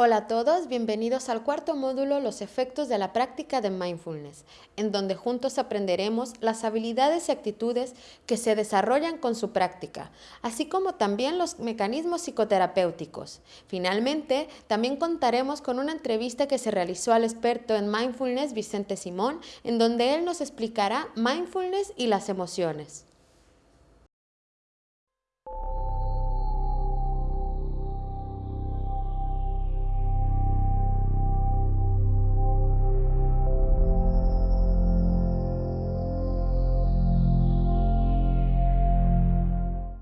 Hola a todos, bienvenidos al cuarto módulo Los efectos de la práctica de mindfulness, en donde juntos aprenderemos las habilidades y actitudes que se desarrollan con su práctica, así como también los mecanismos psicoterapéuticos. Finalmente, también contaremos con una entrevista que se realizó al experto en mindfulness Vicente Simón, en donde él nos explicará mindfulness y las emociones.